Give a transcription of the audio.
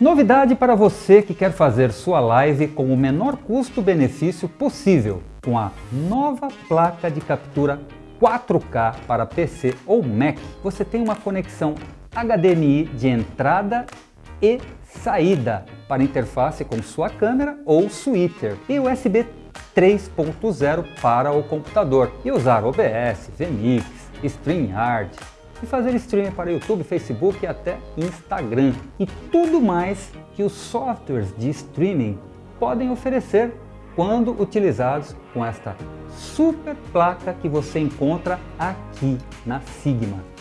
Novidade para você que quer fazer sua live com o menor custo-benefício possível com a nova placa de captura 4K para PC ou Mac. Você tem uma conexão HDMI de entrada e saída para interface com sua câmera ou switcher e USB 3.0 para o computador e usar OBS, VMix, StreamYard e fazer streaming para YouTube, Facebook e até Instagram e tudo mais que os softwares de streaming podem oferecer quando utilizados com esta super placa que você encontra aqui na Sigma.